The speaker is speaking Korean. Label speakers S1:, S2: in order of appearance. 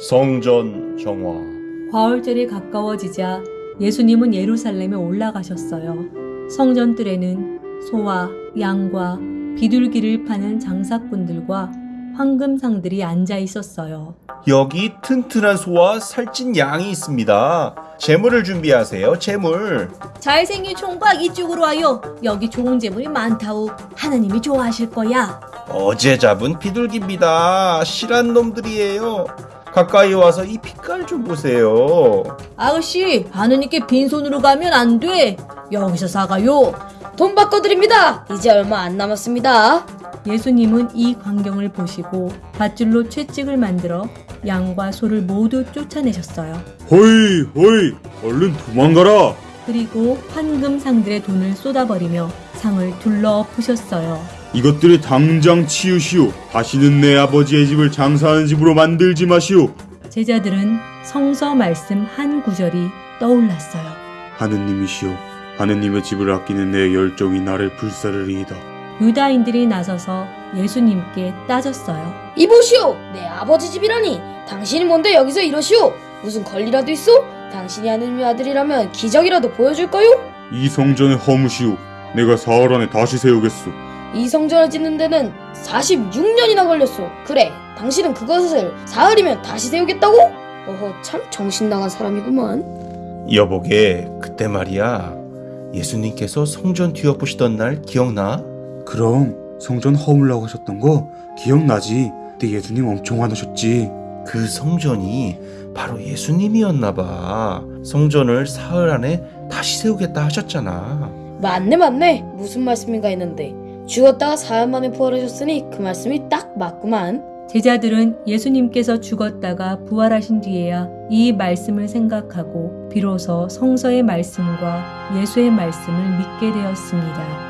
S1: 성전 정화
S2: 과월절이 가까워지자 예수님은 예루살렘에 올라가셨어요. 성전뜰에는 소와 양과 비둘기를 파는 장사꾼들과 황금상들이 앉아 있었어요.
S1: 여기 튼튼한 소와 살찐 양이 있습니다. 재물을 준비하세요. 재물.
S2: 잘생긴 총각 이쪽으로 와요. 여기 좋은 재물이 많다우. 하나님이 좋아하실 거야.
S1: 어제 잡은 비둘기입니다. 실한 놈들이에요. 가까이 와서 이 빛깔 좀 보세요.
S2: 아가씨, 하느님께 빈손으로 가면 안 돼. 여기서 사가요.
S3: 돈 바꿔드립니다. 이제 얼마 안 남았습니다.
S2: 예수님은 이 광경을 보시고 밧줄로 채찍을 만들어 양과 소를 모두 쫓아내셨어요.
S4: 호이 호이 얼른 도망가라
S2: 그리고 황금 상들의 돈을 쏟아버리며 상을 둘러 엎으셨어요.
S4: 이것들을 당장 치우시오 다시는 내 아버지의 집을 장사하는 집으로 만들지 마시오
S2: 제자들은 성서 말씀 한 구절이 떠올랐어요.
S4: 하느님이시오 하느님의 집을 아끼는 내 열정이 나를 불사르리이다
S2: 유다인들이 나서서 예수님께 따졌어요.
S3: 이보시오. 내 아버지 집이라니. 당신이 뭔데 여기서 이러시오. 무슨 권리라도 있어? 당신이 하느님의 아들이라면 기적이라도 보여줄까요?
S4: 이 성전을 허무시오 내가 사흘 안에 다시 세우겠소
S3: 이 성전을 짓는 데는 46년이나 걸렸어. 그래, 당신은 그것을 사흘이면 다시 세우겠다고? 어허, 참 정신 나간 사람이구만.
S1: 여보게 그때 말이야. 예수님께서 성전 뒤엎으시던 날 기억나?
S4: 그럼 성전 허물라고 하셨던 거 기억나지? 그때 예수님 엄청 화나셨지
S1: 그 성전이 바로 예수님이었나 봐. 성전을 사흘 안에 다시 세우겠다 하셨잖아.
S3: 맞네, 맞네. 무슨 말씀인가 했는데. 죽었다가 사흘 만에 부활하셨으니 그 말씀이 딱 맞구만.
S2: 제자들은 예수님께서 죽었다가 부활하신 뒤에야 이 말씀을 생각하고 비로소 성서의 말씀과 예수의 말씀을 믿게 되었습니다.